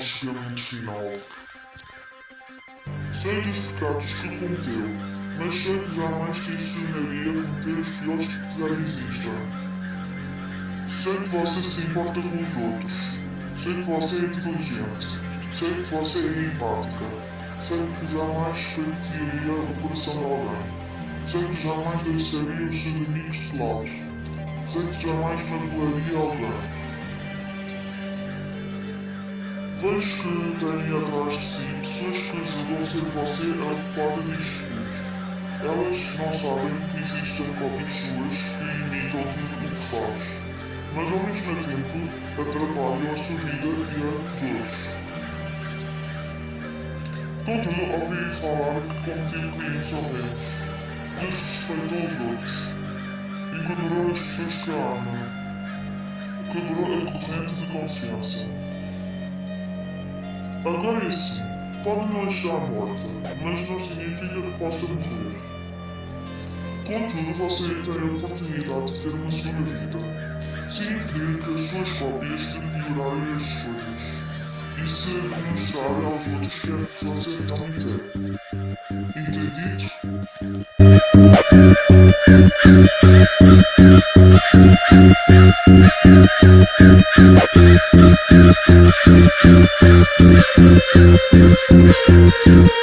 Ao chegamento final. Sei dos pecados que cometeu, mas sei que jamais te ensinaria a cometer os piores que já existem. Sei que você se importa com os outros. Sei que você é inteligente. Sei que você é empática. Sei que jamais feitiaria o coração de alguém. Sei que jamais deixaria os seus amigos de lado. Sei que jamais magoaria alguém. Vejo que tem atrás de si pessoas que julgam ser você adequada e escuros. Elas não sabem que existem cópias suas que imitam tudo o que faz, mas ao mesmo tempo atrapalham a sua vida e a dos. Contudo, ouvi falar que cometeu crimes horrendos, desrespeito aos outros, ignorou as pessoas que ama, quebrou a corrente de confiança. Agora é sim, pode não estar morta, mas não significa que possa morrer. Contudo, você tem a oportunidade de ter uma segunda vida, impedir que as suas cópias de piorarem as coisas, e se demonstrar aos outros que é que você realmente é. Entendido? you.